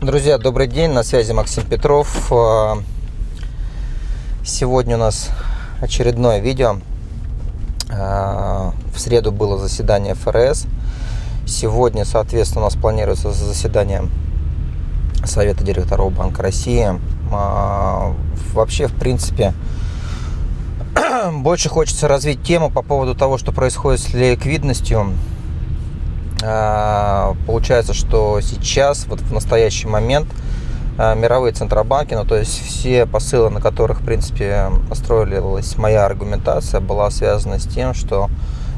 Друзья, добрый день, на связи Максим Петров. А, сегодня у нас очередное видео. А, в среду было заседание ФРС. Сегодня, соответственно, у нас планируется заседание Совета директоров Банка России. А, вообще, в принципе, больше хочется развить тему по поводу того, что происходит с ликвидностью получается, что сейчас, вот в настоящий момент, а, мировые центробанки, ну то есть все посылы, на которых, в принципе, построилась моя аргументация, была связана с тем, что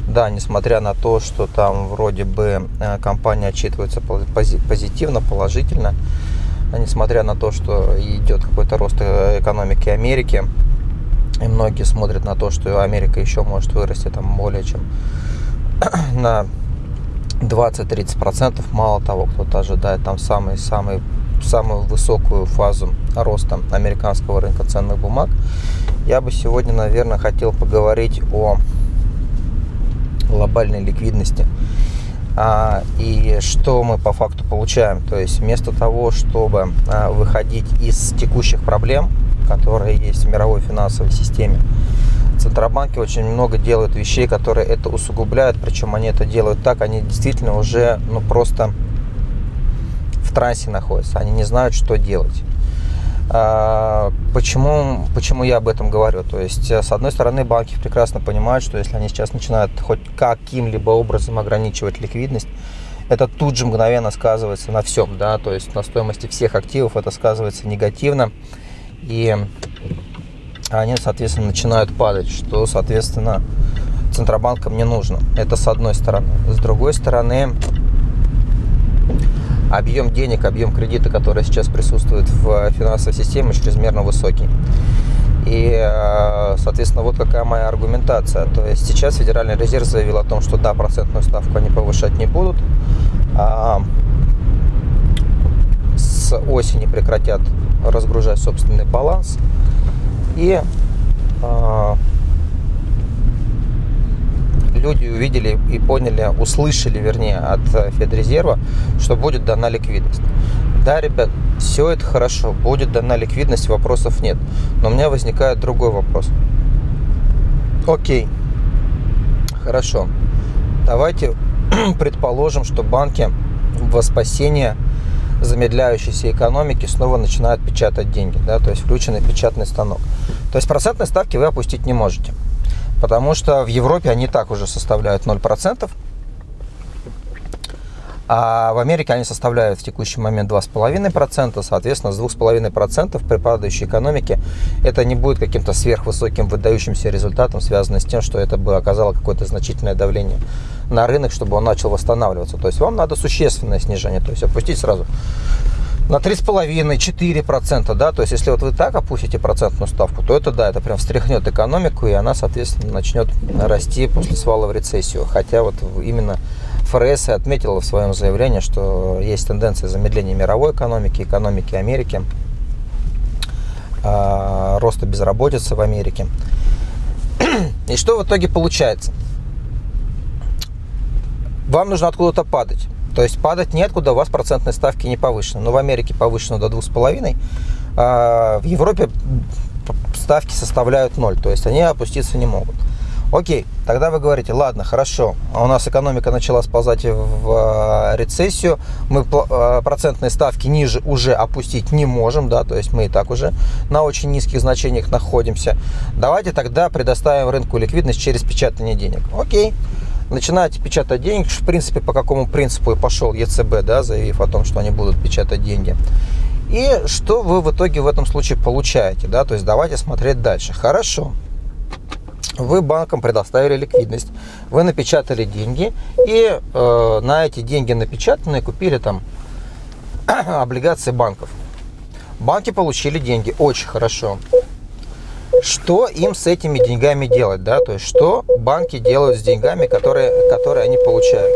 да, несмотря на то, что там вроде бы а, компания отчитывается позитивно, положительно, несмотря на то, что идет какой-то рост э, экономики Америки, и многие смотрят на то, что Америка еще может вырасти там более чем на 20-30%. Мало того, кто-то ожидает там самый-самый самую высокую фазу роста американского рынка ценных бумаг. Я бы сегодня, наверное, хотел поговорить о глобальной ликвидности. А, и что мы по факту получаем. То есть вместо того, чтобы а, выходить из текущих проблем, которые есть в мировой финансовой системе, Центробанки очень много делают вещей, которые это усугубляют, причем они это делают так, они действительно уже ну, просто в трансе находятся, они не знают, что делать. А, почему, почему я об этом говорю? То есть, с одной стороны, банки прекрасно понимают, что если они сейчас начинают хоть каким-либо образом ограничивать ликвидность, это тут же мгновенно сказывается на всем, да, то есть на стоимости всех активов это сказывается негативно. И они, соответственно, начинают падать, что, соответственно, Центробанкам не нужно. Это с одной стороны. С другой стороны, объем денег, объем кредита, который сейчас присутствует в финансовой системе, чрезмерно высокий. И, э, соответственно, вот какая моя аргументация. То есть сейчас Федеральный резерв заявил о том, что да, процентную ставку они повышать не будут. А с осени прекратят разгружать собственный баланс. И э, люди увидели и поняли, услышали, вернее, от Федрезерва, что будет дана ликвидность. Да, ребят, все это хорошо, будет дана ликвидность, вопросов нет. Но у меня возникает другой вопрос. Окей, хорошо. Давайте предположим, что банки во спасение замедляющейся экономики снова начинают печатать деньги, да, то есть включенный печатный станок. То есть процентные ставки вы опустить не можете, потому что в Европе они так уже составляют 0%, а в Америке они составляют в текущий момент 2,5%, соответственно, с 2,5% при падающей экономике это не будет каким-то сверхвысоким выдающимся результатом, связанным с тем, что это бы оказало какое-то значительное давление на рынок, чтобы он начал восстанавливаться. То есть вам надо существенное снижение, то есть опустить сразу на 3,5-4%, да, то есть если вот вы так опустите процентную ставку, то это, да, это прям встряхнет экономику, и она, соответственно, начнет расти после свала в рецессию. Хотя вот именно ФРС отметила в своем заявлении, что есть тенденция замедления мировой экономики, экономики Америки, а, роста безработицы в Америке. И что в итоге получается? Вам нужно откуда-то падать. То есть падать неоткуда, у вас процентные ставки не повышены. Но в Америке повышено до 2,5, а в Европе ставки составляют 0, то есть они опуститься не могут. Окей, тогда вы говорите, ладно, хорошо, у нас экономика начала сползать в а, рецессию, мы а, процентные ставки ниже уже опустить не можем, да, то есть мы и так уже на очень низких значениях находимся. Давайте тогда предоставим рынку ликвидность через печатание денег. Окей, начинаете печатать деньги, в принципе, по какому принципу и пошел ЕЦБ, да, заявив о том, что они будут печатать деньги. И что вы в итоге в этом случае получаете, да, то есть давайте смотреть дальше. Хорошо, вы банкам предоставили ликвидность, вы напечатали деньги и э, на эти деньги напечатанные купили там облигации банков. Банки получили деньги, очень хорошо что им с этими деньгами делать, да, то есть что банки делают с деньгами, которые, которые они получают.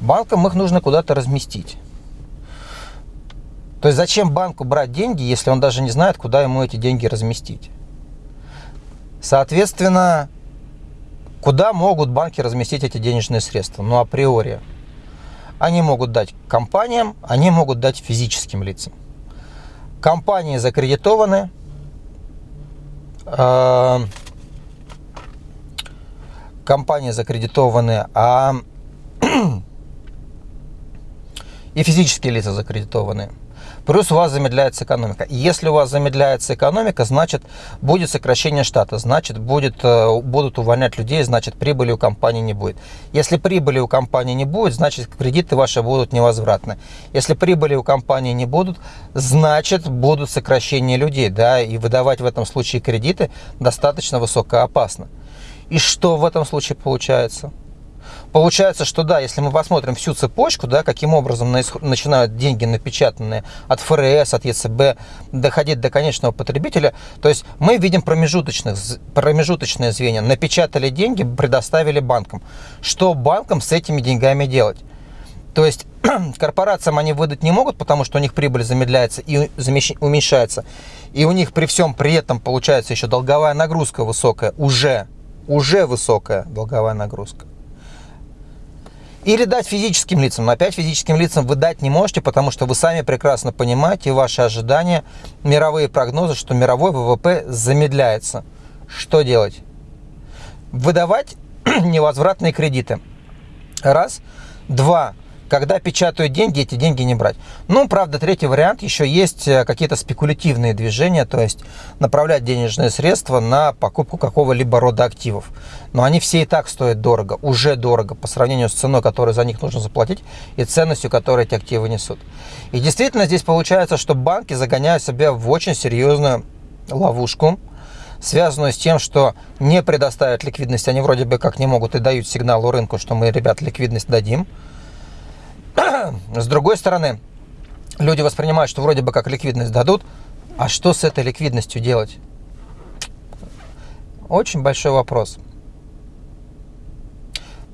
Банкам их нужно куда-то разместить. То есть зачем банку брать деньги, если он даже не знает, куда ему эти деньги разместить? Соответственно, Куда могут банки разместить эти денежные средства? Ну, априори. Они могут дать компаниям, они могут дать физическим лицам. Компании закредитованы, э, компании закредитованы, а и физические лица закредитованы. Плюс у вас замедляется экономика. Если у вас замедляется экономика, значит будет сокращение штата, значит будет, э, будут увольнять людей, значит прибыли у компании не будет. Если прибыли у компании не будет, значит кредиты ваши будут невозвратны. Если прибыли у компании не будут, значит будут сокращения людей. Да, и выдавать в этом случае кредиты достаточно высокоопасно. И что в этом случае получается? Получается, что да, если мы посмотрим всю цепочку, да, каким образом начинают деньги напечатанные от ФРС, от ЕЦБ доходить до конечного потребителя, то есть мы видим промежуточных, промежуточные звенья. Напечатали деньги, предоставили банкам. Что банкам с этими деньгами делать? То есть корпорациям они выдать не могут, потому что у них прибыль замедляется и уменьшается. И у них при всем при этом получается еще долговая нагрузка высокая, уже, уже высокая долговая нагрузка. Или дать физическим лицам. Но опять физическим лицам вы дать не можете, потому что вы сами прекрасно понимаете ваши ожидания, мировые прогнозы, что мировой ВВП замедляется. Что делать? Выдавать невозвратные кредиты. Раз. Два когда печатают деньги, эти деньги не брать. Ну, правда, третий вариант, еще есть э, какие-то спекулятивные движения, то есть направлять денежные средства на покупку какого-либо рода активов. Но они все и так стоят дорого, уже дорого по сравнению с ценой, которую за них нужно заплатить, и ценностью, которую эти активы несут. И действительно здесь получается, что банки загоняют себя в очень серьезную ловушку, связанную с тем, что не предоставят ликвидность, они вроде бы как не могут и дают сигнал рынку, что мы, ребят, ликвидность дадим, с другой стороны, люди воспринимают, что вроде бы как ликвидность дадут, а что с этой ликвидностью делать? Очень большой вопрос.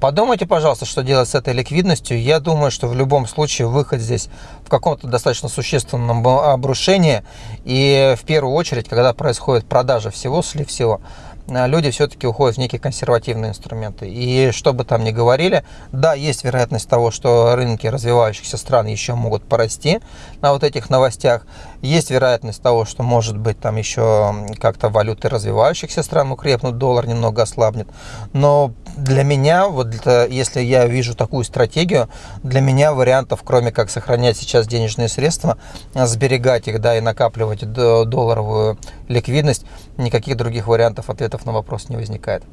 Подумайте, пожалуйста, что делать с этой ликвидностью. Я думаю, что в любом случае выход здесь в каком-то достаточно существенном обрушении. И в первую очередь, когда происходит продажа всего, слив всего, люди все-таки уходят в некие консервативные инструменты. И что бы там ни говорили, да, есть вероятность того, что рынки развивающихся стран еще могут порасти на вот этих новостях. Есть вероятность того, что может быть там еще как-то валюты развивающихся стран укрепнут, доллар немного ослабнет. Но для меня, вот если я вижу такую стратегию, для меня вариантов, кроме как сохранять сейчас денежные средства, сберегать их, да, и накапливать долларовую ликвидность, никаких других вариантов ответов на вопрос не возникает.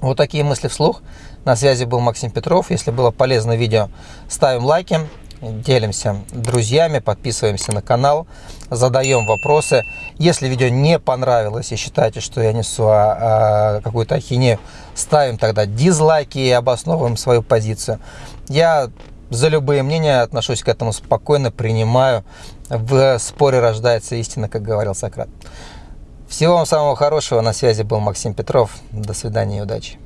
Вот такие мысли вслух. На связи был Максим Петров. Если было полезно видео, ставим лайки, делимся друзьями, подписываемся на канал, задаем вопросы. Если видео не понравилось и считаете, что я несу а, а, какую-то ахинею, ставим тогда дизлайки и обосновываем свою позицию. Я за любые мнения отношусь к этому спокойно, принимаю. В споре рождается истина, как говорил Сократ. Всего вам самого хорошего. На связи был Максим Петров. До свидания и удачи.